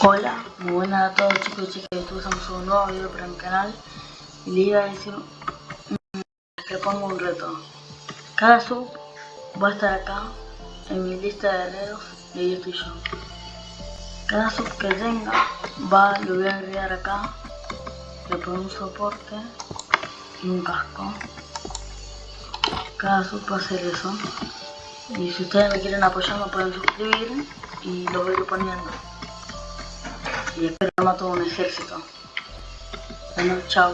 Hola, muy buenas a todos chicos y chicas de YouTube, un nuevo video para mi canal y le iba a decir mm, que pongo un reto. Cada sub va a estar acá en mi lista de dedos y ahí estoy yo. Cada sub que tenga va, lo voy a agregar acá, le pongo un soporte y un casco. Cada sub va a hacer eso. Y si ustedes me quieren apoyar me pueden suscribir y lo voy a ir poniendo y espero no todo un ejército. Bueno, chao.